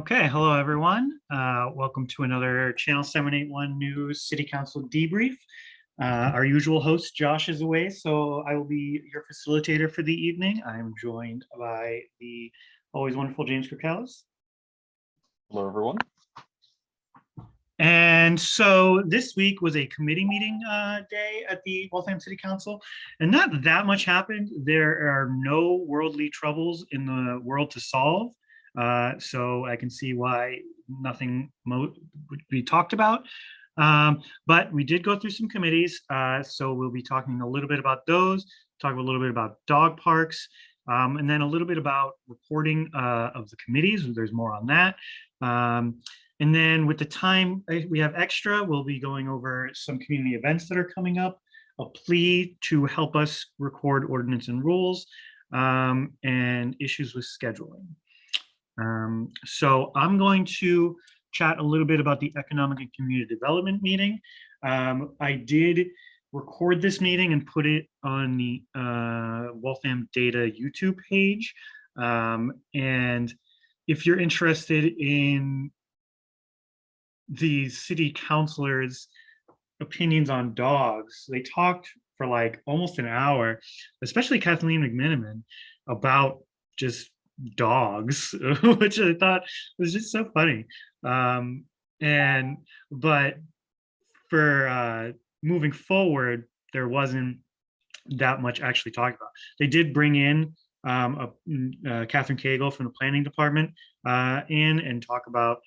Okay, hello, everyone. Uh, Welcome to another Channel 781 News City Council debrief. Uh, Our usual host, Josh, is away, so I will be your facilitator for the evening. I am joined by the always wonderful James Kirkellis. Hello, everyone. And so this week was a committee meeting uh, day at the Waltham City Council, and not that much happened. There are no worldly troubles in the world to solve. Uh, so I can see why nothing would be talked about. Um, but we did go through some committees, uh, so we'll be talking a little bit about those, talk a little bit about dog parks, um, and then a little bit about reporting uh, of the committees. There's more on that. Um, and then with the time uh, we have extra, we'll be going over some community events that are coming up, a plea to help us record ordinance and rules, um, and issues with scheduling. Um, so I'm going to chat a little bit about the Economic and Community Development meeting. Um, I did record this meeting and put it on the uh, Waltham Data YouTube page. Um, and if you're interested in the city councilors' opinions on dogs, they talked for like almost an hour, especially Kathleen McMenimen, about just dogs, which I thought was just so funny. Um, and but for uh, moving forward, there wasn't that much actually talked about. They did bring in um, a, uh, Catherine Cagle from the planning department uh, in and talk about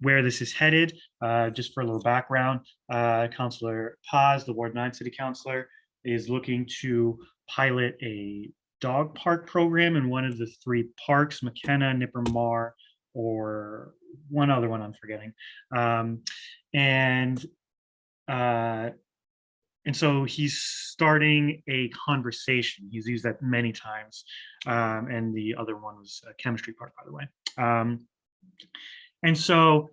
where this is headed. Uh, just for a little background, uh, Councillor Paz, the Ward 9 City Councilor, is looking to pilot a dog park program in one of the three parks, McKenna, Nipper Maher, or one other one I'm forgetting. Um, and uh, and so he's starting a conversation. He's used that many times. Um, and the other one was chemistry part, by the way. Um, and so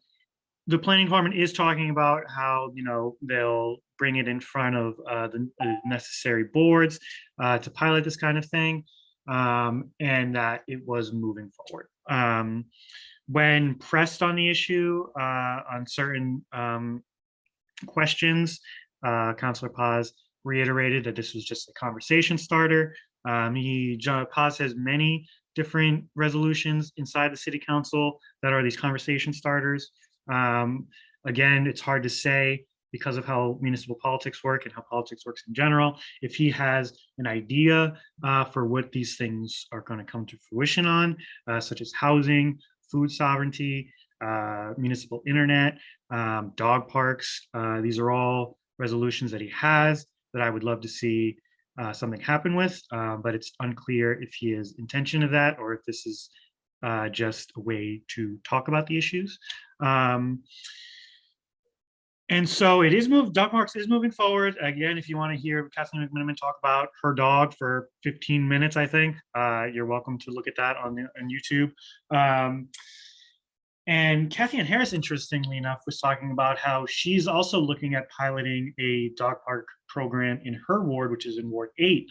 the planning department is talking about how, you know, they'll bring it in front of uh, the, necessary boards uh, to pilot this kind of thing. Um, and that it was moving forward. Um, when pressed on the issue uh, on certain um, questions, uh, Councillor Paz reiterated that this was just a conversation starter. Um, he, John Paz has many different resolutions inside the city council that are these conversation starters. Um, again, it's hard to say because of how municipal politics work and how politics works in general. If he has an idea uh, for what these things are going to come to fruition on, uh, such as housing, food sovereignty, uh, municipal internet, um, dog parks, uh, these are all resolutions that he has that I would love to see uh, something happen with, uh, but it's unclear if he has intention of that or if this is uh, just a way to talk about the issues. Um, and so it is moved, Dog Parks is moving forward. Again, if you want to hear Kathleen McMenimen talk about her dog for 15 minutes, I think, uh, you're welcome to look at that on, the, on YouTube. Um, and Cathyann Harris, interestingly enough, was talking about how she's also looking at piloting a dog park program in her ward, which is in Ward 8.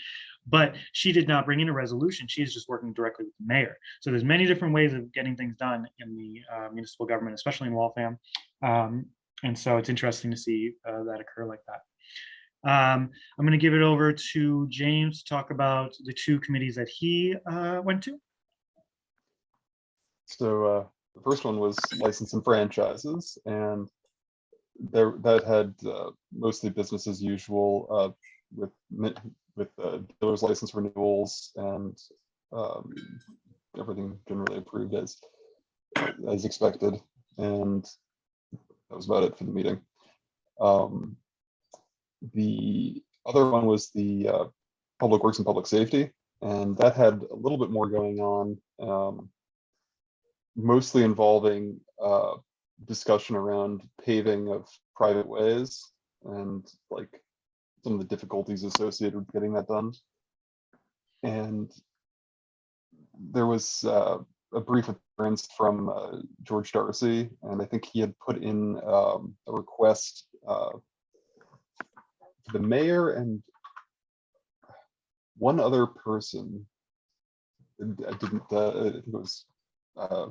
But she did not bring in a resolution. She's just working directly with the mayor. So there's many different ways of getting things done in the uh, municipal government, especially in Waltham. Um, and so it's interesting to see uh, that occur like that. Um, I'm going to give it over to James to talk about the two committees that he uh, went to. So uh, the first one was license and franchises, and there that had uh, mostly business as usual uh, with with uh, dealers license renewals and um, everything generally approved as as expected, and that was about it for the meeting. Um, the other one was the uh, public works and public safety, and that had a little bit more going on. Um, mostly involving uh, discussion around paving of private ways and like some of the difficulties associated with getting that done. And there was uh, a brief appearance from uh, George Darcy, and I think he had put in um, a request uh, to the mayor and one other person. I didn't, uh, I think it was uh,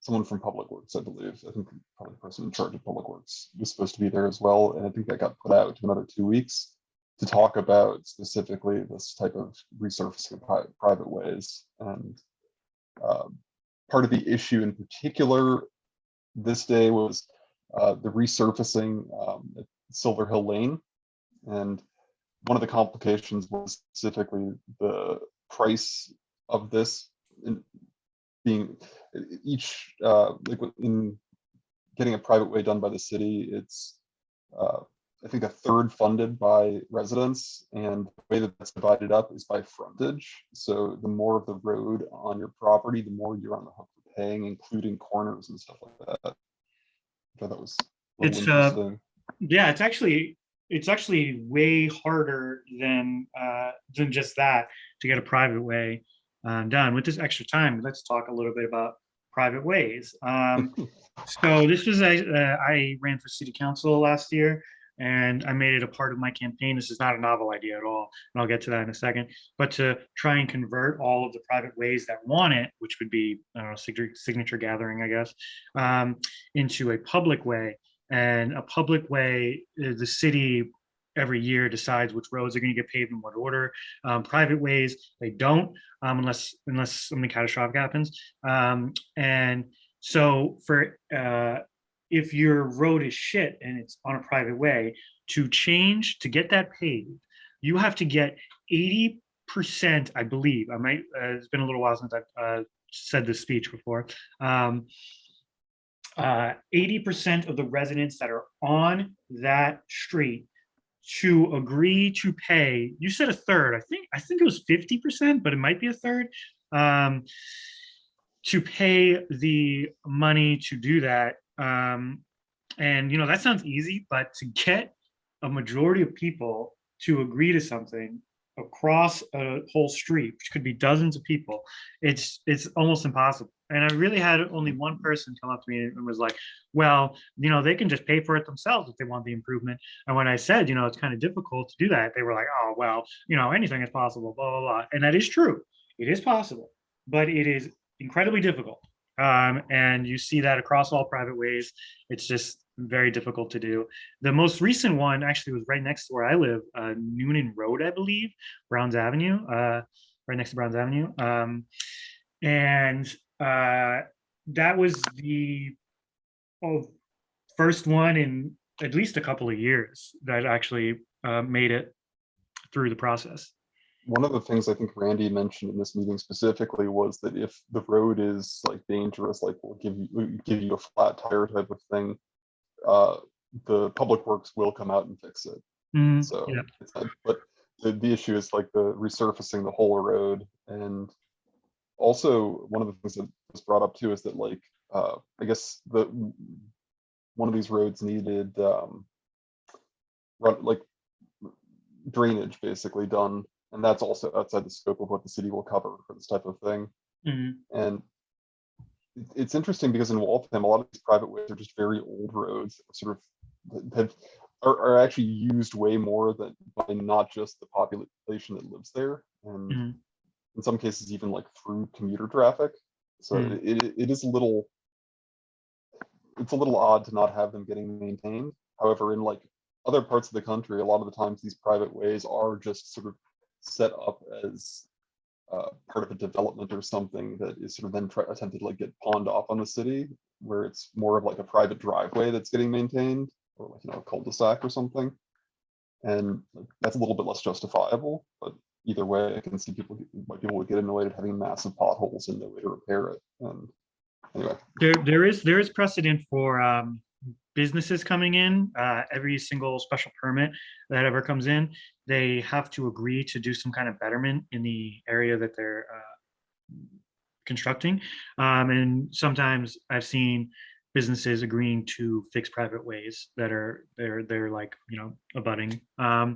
someone from Public Works, I believe. I think probably the person in charge of Public Works was supposed to be there as well. And I think that got put out to another two weeks to talk about specifically this type of resurfacing of private ways. And um, part of the issue in particular this day was uh, the resurfacing um, at Silver Hill Lane. And one of the complications was specifically the price of this being each uh like in getting a private way done by the city it's uh i think a third funded by residents and the way that that's divided up is by frontage. So the more of the road on your property the more you're on the hook for paying including corners and stuff like that. I thought that was It's, uh. Yeah, it's actually, it's actually way harder than, uh, than just that to get a private way um, done. With this extra time, let's talk a little bit about private ways. Um, so this was, a- uh, I ran for city council last year and I made it a part of my campaign. This is not a novel idea at all, and I'll get to that in a second. But to try and convert all of the private ways that want it, which would be, I don't know, signature, gathering, I guess, um, into a public way. And a public way, uh, the city every year decides which roads are going to get paved in what order. Um, private ways, they don't, um, unless unless something catastrophic happens. Um, and so for uh, if your road is shit and it's on a private way, to change to get that paved, you have to get eighty percent, I believe. I might. Uh, it's been a little while since I've uh, said this speech before. Um, uh, 80% of the residents that are on that street to agree to pay, you said a third, I think, I think it was 50%, but it might be a third. Um, to pay the money to do that. Um, and you know, that sounds easy, but to get a majority of people to agree to something across a whole street, which could be dozens of people, it's it's almost impossible. And I really had only one person come up to me and was like, well, you know, they can just pay for it themselves if they want the improvement. And when I said, you know, it's kind of difficult to do that, they were like, oh, well, you know, anything is possible, blah, blah, blah. And that is true. It is possible, but it is incredibly difficult. Um, and you see that across all private ways. It's just very difficult to do. The most recent one actually was right next to where I live, uh, Noonan Road, I believe, Browns Avenue, uh, right next to Browns Avenue. Um, and uh, that was the oh, first one in at least a couple of years that actually uh, made it through the process. one of the things I think Randy mentioned in this meeting specifically was that if the road is like dangerous, like we'll give you give you a flat tire type of thing, uh, the public works will come out and fix it. Mm, So, yeah. not- but the, the issue is like the resurfacing the whole road and also one of the things that was brought up too is that like, uh, I guess the one of these roads needed, um, run, like drainage basically done, and that's also outside the scope of what the city will cover for this type of thing. Mhm. And it- it's interesting because in Waltham, a lot of these private ways are just very old roads, sort of have are, are actually used way more than by not just the population that lives there, and Mhm. in some cases even like through commuter traffic. So Mm. it, it- it is a little, it's a little odd to not have them getting maintained. However, in like other parts of the country, a lot of the times these private ways are just sort of set up as uh, part of a development or something that is sort of then try, attempted to like get pawned off on the city, where it's more of like a private driveway that's getting maintained, or like you know a cul-de-sac or something, and like, that's a little bit less justifiable. But either way, I can see people why people would get annoyed at having massive potholes and no way to repair it. And anyway, There, there is, there is precedent for um, businesses coming in, uh, every single special permit that ever comes in, they have to agree to do some kind of betterment in the area that they're uh, constructing. Um, And sometimes I've seen businesses agreeing to fix private ways that are, they're, they're like, you know, abutting. Um,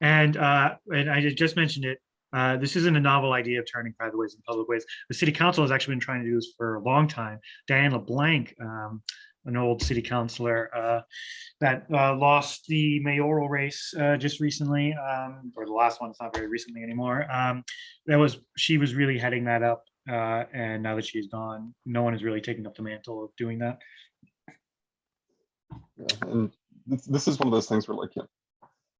And, uh, and I just mentioned it, uh, this isn't a novel idea of turning private ways into public ways. The city council has actually been trying to do this for a long time. Diane LeBlanc, um, an old city councilor, uh, that, uh, lost the mayoral race, uh, just recently, um, or the last one, it's not very recently anymore. Um, that was, she was really heading that up Uh, and now that she's gone, no one is really taking up the mantle of doing that. Yeah, and this, this is one of those things where like, you know,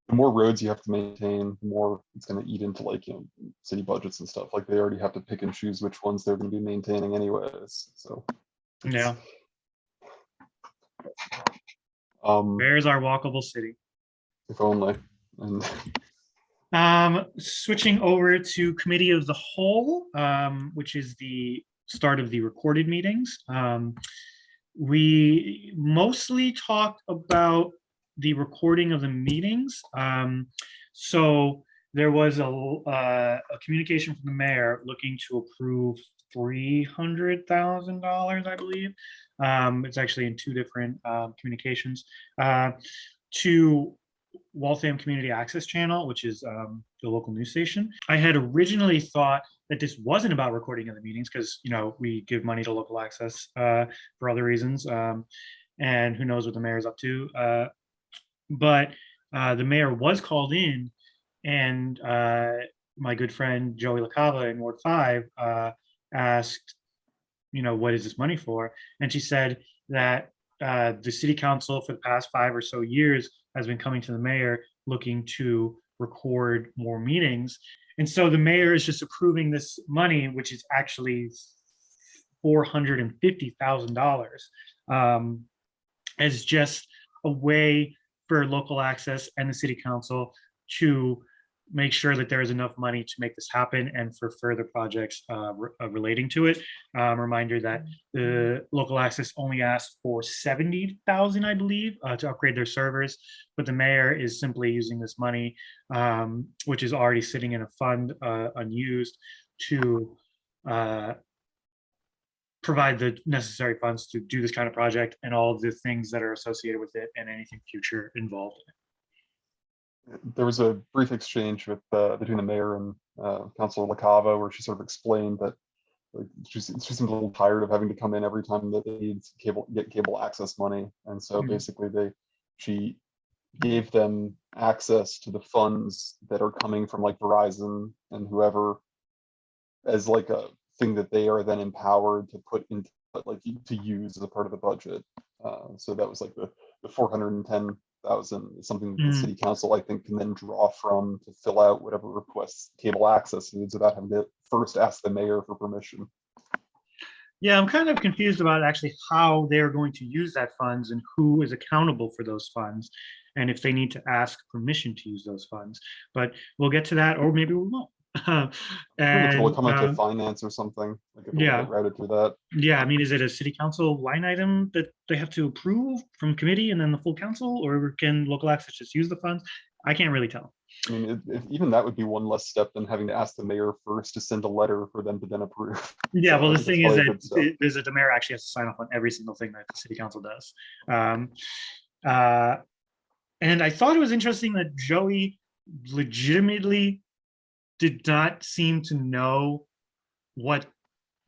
the more roads you have to maintain, the more it's gonna eat into like, you know, city budgets and stuff. Like they already have to pick and choose which ones they're gonna be maintaining anyways, so. Yeah, Um, where's our walkable city? if only, and Um, switching over to committee of the whole, um, which is the start of the recorded meetings. Um, we mostly talked about the recording of the meetings. Um, so there was a, uh, a communication from the mayor looking to approve three hundred thousand dollars, I believe. Um, it's actually in two different, um, communications, uh, to Waltham Community Access Channel, which is um, the local news station. I had originally thought that this wasn't about recording of the meetings because, you know, we give money to local access uh, for other reasons. Um, and who knows what the mayor's up to. Uh, but uh, the mayor was called in and uh, my good friend Joey LaCava in Ward 5 uh, asked, you know, what is this money for? And she said that uh, the city council for the past five or so years has been coming to the mayor looking to record more meetings. And so the mayor is just approving this money, which is actually four hundred and fifty thousand dollars um, as just a way for local access and the city council to make sure that there is enough money to make this happen and for further projects uh, re- uh, relating to it. Um, reminder that the local access only asked for seventy thousand, I believe, uh, to upgrade their servers. But the mayor is simply using this money, um, which is already sitting in a fund uh, unused, to uh, provide the necessary funds to do this kind of project and all of the things that are associated with it and anything future involved. in it. There was a brief exchange with, uh, between the mayor and, uh, Councilor LaCava where she sort of explained that like, she, she seemed a little tired of having to come in every time that they need cable, get cable access money. And so Mhm. basically they, she gave them access to the funds that are coming from like Verizon and whoever as like a thing that they are then empowered to put into, like, to use as a part of the budget. Uh, so that was like the, the four hundred and ten thousand, something that the Mm. city council, I think, can then draw from to fill out whatever requests cable access needs without having to first ask the mayor for permission. Yeah, I'm kind of confused about actually how they're going to use that funds and who is accountable for those funds. And if they need to ask permission to use those funds, but we'll get to that, or maybe we won't. I think it will And, come into um, finance or something, like if yeah. routed through that. Yeah, I mean, is it a city council line item that they have to approve from committee and then the full council, or can local access just use the funds? I can't really tell. I mean, it- even that would be one less step than having to ask the mayor first to send a letter for them to then approve. Yeah, So well, the thing is that is that the mayor actually has to sign off on every single thing that the city council does. Um, uh, and I thought it was interesting that Joey legitimately did not seem to know what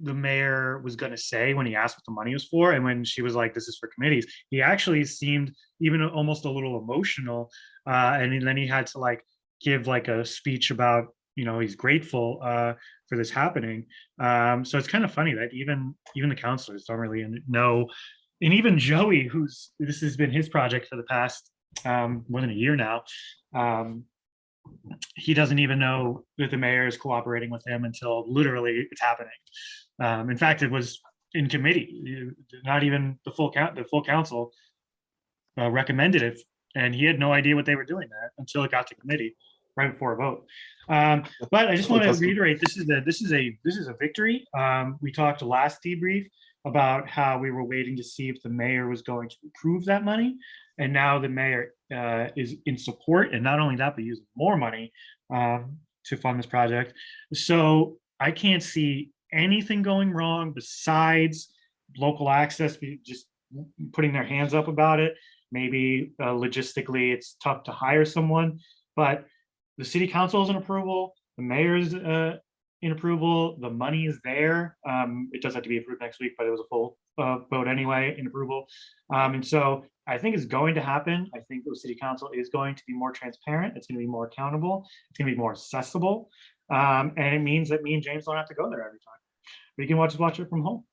the mayor was going to say when he asked what the money was for and when she was like this is for committees. He actually seemed even almost a little emotional uh and then he had to like give like a speech about you know he's grateful uh for this happening. Um so it's kind of funny that even even the counselors don't really know and even joey who's this has been his project for the past um more than a year now um he doesn't even know that the mayor is cooperating with him until literally it's happening. Um, in fact, it was in committee, not even the full count, the full council uh, recommended it, and he had no idea what they were doing that until it got to committee right before a vote. Um, but I just want to reiterate, this is a, this is a, this is a victory. Um, we talked last debrief about how we were waiting to see if the mayor was going to approve that money. And now the mayor uh, is in support, and not only that, but using more money um, to fund this project. So I can't see anything going wrong besides local access just putting their hands up about it. Maybe uh, logistically, it's tough to hire someone, but the city council is in approval, the mayor's uh, in approval, the money is there. Um, it does have to be approved next week, but it was a full uh, vote anyway in approval. Um, and so I think it's going to happen. I think the city council is going to be more transparent. It's going to be more accountable. It's going to be more accessible. Um, and it means that me and James don't have to go there every time. you can watch watch it from home.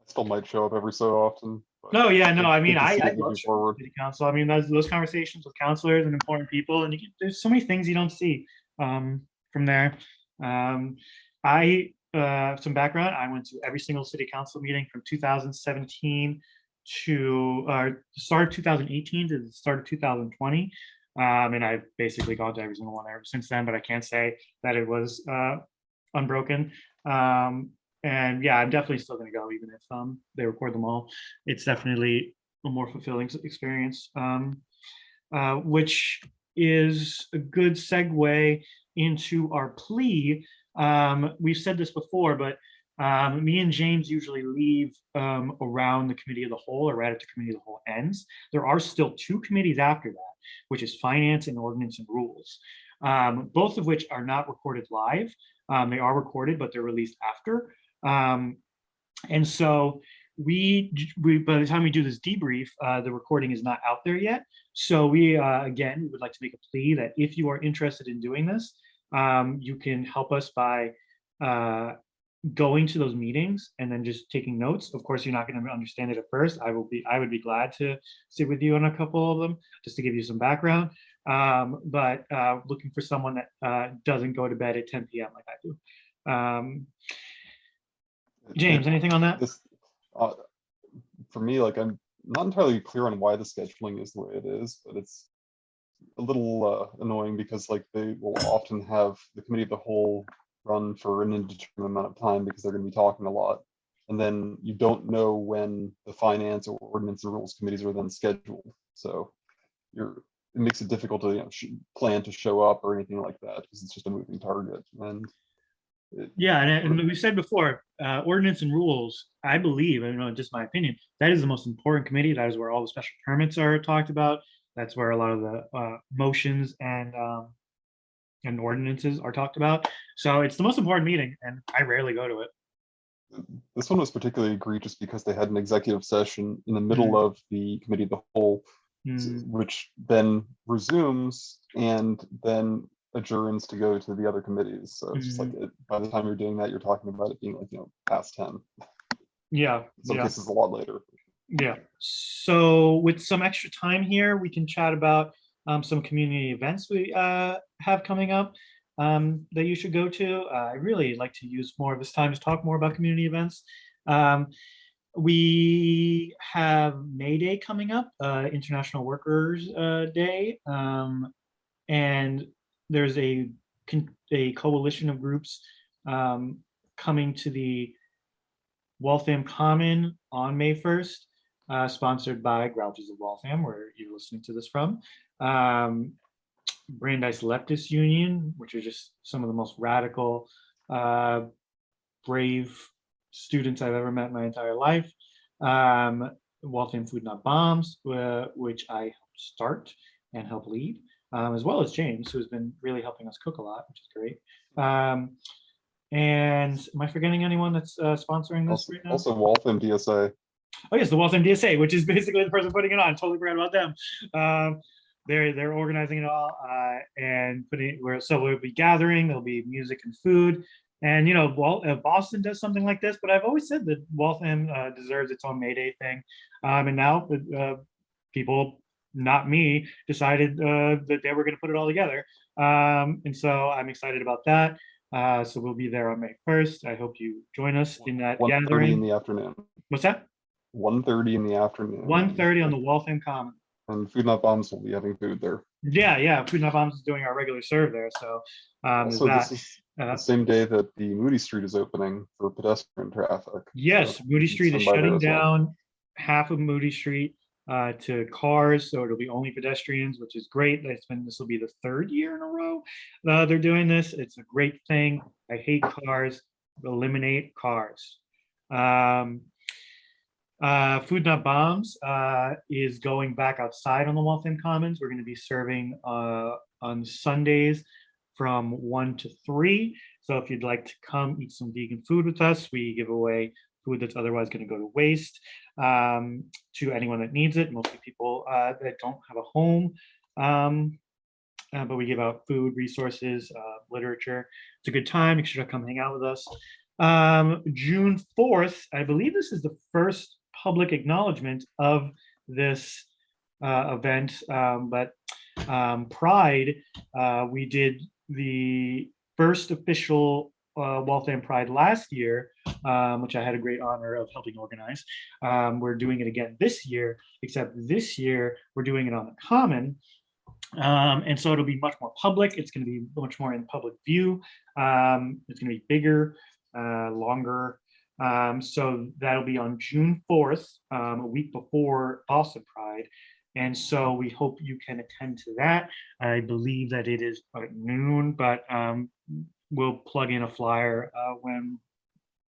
I still might show up every so often. No, yeah, no, I mean, I, I love forward. city council. I mean, those, those conversations with counselors and important people, and you can, there's so many things you don't see, um, from there. Um, I, uh, some background, I went to every single city council meeting from two thousand seventeen to, uh, the start of two thousand eighteen to the start of two thousand twenty. Um, and I've basically gone to every single one ever since then, but I can't say that it was, uh, unbroken. Um, and yeah, I'm definitely still gonna go even if, um, they record them all it's definitely a more fulfilling experience. Um, uh, which is a good segue into our plea. Um, we've said this before, but um, me and James usually leave um, around the committee of the whole or right the committee of the whole ends. There are still two committees after that, which is finance and ordinance and rules, um, both of which are not recorded live. Um, they are recorded, but they're released after. Um, and so we, we, by the time we do this debrief, uh, the recording is not out there yet. So we, uh, again, would like to make a plea that if you are interested in doing this, um, you can help us by, uh, going to those meetings and then just taking notes. Of course, you're not going to understand it at first. I will be, I would be glad to sit with you on a couple of them, just to give you some background. Um, but, uh, looking for someone that, uh, doesn't go to bed at ten PM like I do. Um, James, anything on that? This, uh, for me, like, I'm not entirely clear on why the scheduling is the way it is, but it's a little uh, annoying because like they will often have the committee of the whole run for an indeterminate amount of time because they're gonna be talking a lot. And then you don't know when the finance or ordinance and rules committees are then scheduled. So you're, it makes it difficult to, you know, plan to show up or anything like that because it's just a moving target and it- Yeah, and, and we said before, uh, ordinance and rules, I believe, I don't know, just my opinion, that is the most important committee. That is where all the special permits are talked about. That's where a lot of the, uh, motions and, um, and ordinances are talked about. So it's the most important meeting and I rarely go to it. this one was particularly egregious because they had an executive session in the middle Mhm. of the committee of the whole, Mm, which then resumes and then adjourns to go to the other committees. So it's just like, Mm-hmm. it- by the time you're doing that, you're talking about it being like, you know, past ten. Yeah, In some yeah. cases, a lot later. Yeah, so with some extra time here, we can chat about um, some community events we uh, have coming up um, that you should go to. Uh, I really like to use more of this time to talk more about community events. Um, we have May Day coming up, uh, International Workers uh, Day, um, and there's a a coalition of groups um, coming to the Waltham Common on May 1st, uh, sponsored by Grouches of Waltham, where you're listening to this from. Um, Brandeis Leftist Union, which are just some of the most radical, uh, brave students I've ever met in my entire life. Um, Waltham Food Not Bombs, uh, which I helped start and help lead, um, as well as James, who has been really helping us cook a lot, which is great. Um, and am I forgetting anyone that's uh, sponsoring this Also, right now? also Waltham DSA, Oh yes, the Waltham DSA, which is basically the person putting it on. Totally forgot about them. Um, they're they're organizing it all uh, and putting where so we'll be gathering. There'll be music and food, and you know, uh, Boston does something like this. But I've always said that Waltham uh, deserves its own May Day thing, um, and now uh, people, not me, decided uh, that they were going to put it all together. Um, and so I'm excited about that. Uh, so we'll be there on May 1st. I hope you join us in that thirty in the afternoon, What's that? One thirty in the afternoon. 1:30 on the Waltham Common. And Food Not Bombs will be having food there. Yeah, yeah, Food Not Bombs is doing our regular serve there, so um, Also, this that. is uh, the same day that the Moody Street is opening for pedestrian traffic. Yes, so Moody Street is swim by there shutting as well. down half of Moody Street uh, to cars, so it'll be only pedestrians, which is great. It's been, this will be the third year in a row uh, they're doing this. It's a great thing. I hate cars. Eliminate cars. Um, uh, Food Not Bombs uh, is going back outside on the Waltham Commons. We're going to be serving uh, on Sundays from one to three. So if you'd like to come eat some vegan food with us, we give away food that's otherwise going to go to waste um, to anyone that needs it, mostly people uh, that don't have a home. Um, uh, but we give out food, resources, uh, literature. It's a good time. Make sure to come hang out with us. Um, June fourth, I believe this is the first public acknowledgement of this uh, event, um, but um, Pride, uh, we did the first official uh, Waltham Pride last year, um, which I had a great honor of helping organize. Um, we're doing it again this year, except this year we're doing it on the common. Um, and so it'll be much more public. It's going to be much more in public view. Um, it's going to be bigger, uh, longer. Um, so that'll be on June 4th, um, a week before Boston Pride. And so we hope you can attend to that. I believe that it is at noon, but um, we'll plug in a flyer uh, when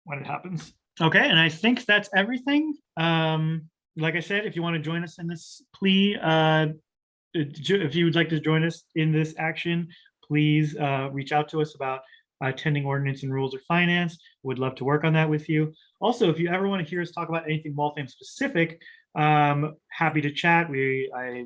when it happens. Okay, and I think that's everything. Um, like I said, if you want to join us in this plea, uh, if you would like to join us in this action, please uh, reach out to us about attending ordinance and rules of finance. Would love to work on that with you. Also, if you ever want to hear us talk about anything Waltham specific, um, happy to chat. We, I,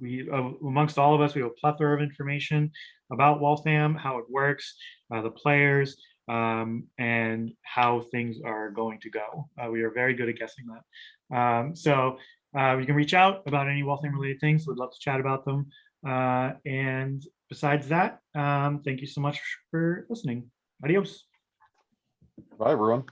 we, uh, amongst all of us, we have a plethora of information about Waltham, how it works, uh, the players, um, and how things are going to go. Uh, we are very good at guessing that. Um, so uh, you can reach out about any Waltham related things. We'd love to chat about them. Uh, and besides that, um, thank you so much for listening. Adios. Bye, everyone.